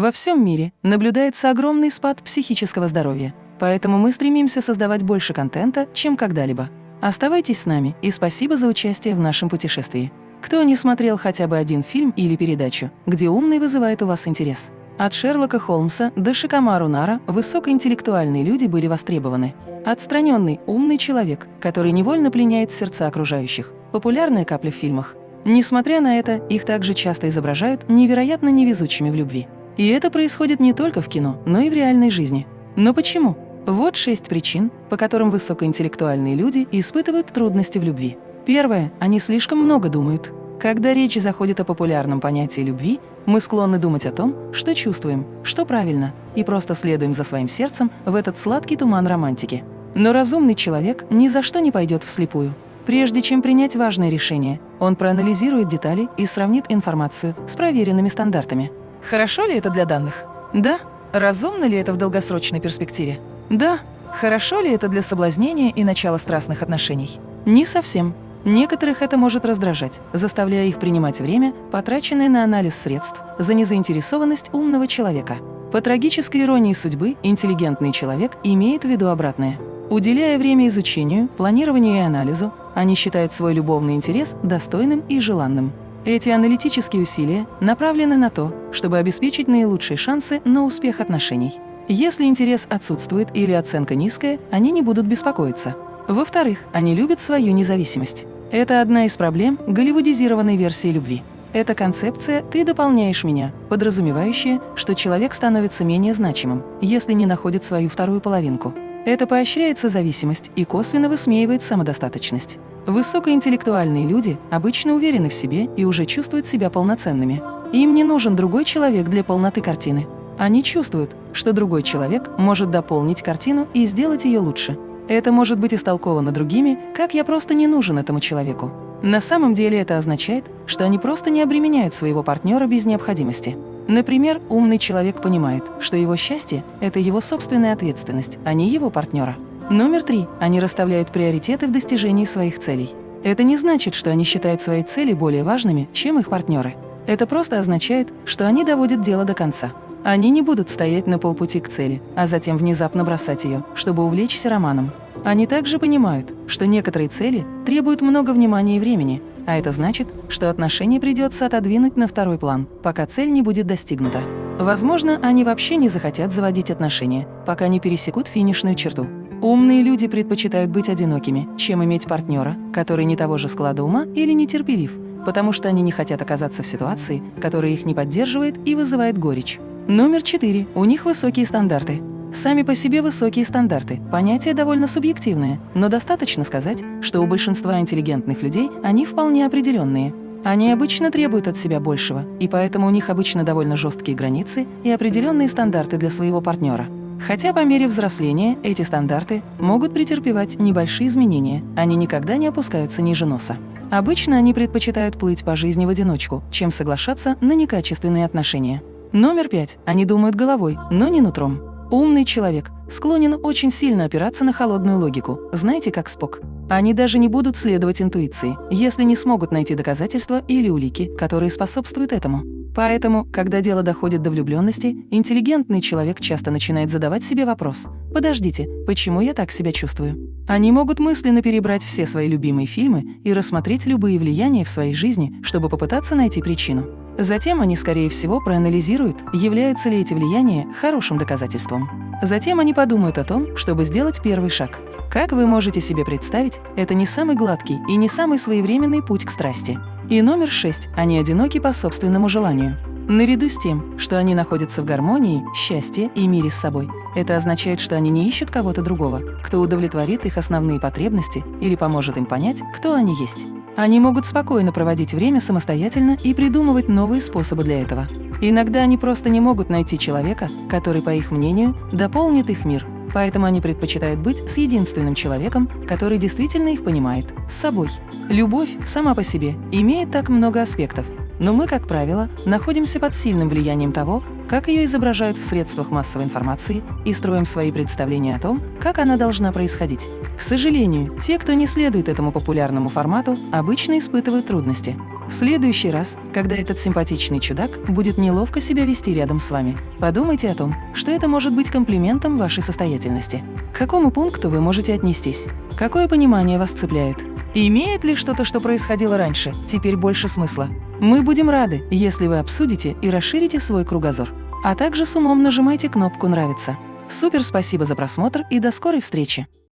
Во всем мире наблюдается огромный спад психического здоровья, поэтому мы стремимся создавать больше контента, чем когда-либо. Оставайтесь с нами и спасибо за участие в нашем путешествии. Кто не смотрел хотя бы один фильм или передачу, где умный вызывает у вас интерес? От Шерлока Холмса до Шикамару Нара высокоинтеллектуальные люди были востребованы. Отстраненный, умный человек, который невольно пленяет сердца окружающих. Популярная капля в фильмах. Несмотря на это, их также часто изображают невероятно невезучими в любви. И это происходит не только в кино, но и в реальной жизни. Но почему? Вот шесть причин, по которым высокоинтеллектуальные люди испытывают трудности в любви. Первое. Они слишком много думают. Когда речь заходит о популярном понятии любви, мы склонны думать о том, что чувствуем, что правильно, и просто следуем за своим сердцем в этот сладкий туман романтики. Но разумный человек ни за что не пойдет вслепую. Прежде чем принять важное решение, он проанализирует детали и сравнит информацию с проверенными стандартами. Хорошо ли это для данных? Да. Разумно ли это в долгосрочной перспективе? Да. Хорошо ли это для соблазнения и начала страстных отношений? Не совсем. Некоторых это может раздражать, заставляя их принимать время, потраченное на анализ средств, за незаинтересованность умного человека. По трагической иронии судьбы, интеллигентный человек имеет в виду обратное. Уделяя время изучению, планированию и анализу, они считают свой любовный интерес достойным и желанным. Эти аналитические усилия направлены на то, чтобы обеспечить наилучшие шансы на успех отношений. Если интерес отсутствует или оценка низкая, они не будут беспокоиться. Во-вторых, они любят свою независимость. Это одна из проблем голливудизированной версии любви. Эта концепция «ты дополняешь меня», подразумевающая, что человек становится менее значимым, если не находит свою вторую половинку. Это поощряется зависимость и косвенно высмеивает самодостаточность. Высокоинтеллектуальные люди обычно уверены в себе и уже чувствуют себя полноценными. Им не нужен другой человек для полноты картины. Они чувствуют, что другой человек может дополнить картину и сделать ее лучше. Это может быть истолковано другими, как «я просто не нужен этому человеку». На самом деле это означает, что они просто не обременяют своего партнера без необходимости. Например, умный человек понимает, что его счастье – это его собственная ответственность, а не его партнера. Номер три. Они расставляют приоритеты в достижении своих целей. Это не значит, что они считают свои цели более важными, чем их партнеры. Это просто означает, что они доводят дело до конца. Они не будут стоять на полпути к цели, а затем внезапно бросать ее, чтобы увлечься романом. Они также понимают, что некоторые цели требуют много внимания и времени, а это значит, что отношения придется отодвинуть на второй план, пока цель не будет достигнута. Возможно, они вообще не захотят заводить отношения, пока не пересекут финишную черту. Умные люди предпочитают быть одинокими, чем иметь партнера, который не того же склада ума или нетерпелив, потому что они не хотят оказаться в ситуации, которая их не поддерживает и вызывает горечь. Номер четыре. У них высокие стандарты. Сами по себе высокие стандарты – понятие довольно субъективное, но достаточно сказать, что у большинства интеллигентных людей они вполне определенные. Они обычно требуют от себя большего, и поэтому у них обычно довольно жесткие границы и определенные стандарты для своего партнера. Хотя по мере взросления эти стандарты могут претерпевать небольшие изменения, они никогда не опускаются ниже носа. Обычно они предпочитают плыть по жизни в одиночку, чем соглашаться на некачественные отношения. Номер пять. Они думают головой, но не нутром. Умный человек склонен очень сильно опираться на холодную логику, знаете, как Спок. Они даже не будут следовать интуиции, если не смогут найти доказательства или улики, которые способствуют этому. Поэтому, когда дело доходит до влюбленности, интеллигентный человек часто начинает задавать себе вопрос «Подождите, почему я так себя чувствую?». Они могут мысленно перебрать все свои любимые фильмы и рассмотреть любые влияния в своей жизни, чтобы попытаться найти причину. Затем они, скорее всего, проанализируют, являются ли эти влияния хорошим доказательством. Затем они подумают о том, чтобы сделать первый шаг. Как вы можете себе представить, это не самый гладкий и не самый своевременный путь к страсти. И номер шесть – они одиноки по собственному желанию. Наряду с тем, что они находятся в гармонии, счастье и мире с собой, это означает, что они не ищут кого-то другого, кто удовлетворит их основные потребности или поможет им понять, кто они есть. Они могут спокойно проводить время самостоятельно и придумывать новые способы для этого. Иногда они просто не могут найти человека, который, по их мнению, дополнит их мир, поэтому они предпочитают быть с единственным человеком, который действительно их понимает, с собой. Любовь сама по себе имеет так много аспектов, но мы, как правило, находимся под сильным влиянием того, как ее изображают в средствах массовой информации и строим свои представления о том, как она должна происходить. К сожалению, те, кто не следует этому популярному формату, обычно испытывают трудности. В следующий раз, когда этот симпатичный чудак будет неловко себя вести рядом с вами, подумайте о том, что это может быть комплиментом вашей состоятельности. К какому пункту вы можете отнестись? Какое понимание вас цепляет? Имеет ли что-то, что происходило раньше, теперь больше смысла? Мы будем рады, если вы обсудите и расширите свой кругозор. А также с умом нажимайте кнопку «Нравится». Супер спасибо за просмотр и до скорой встречи!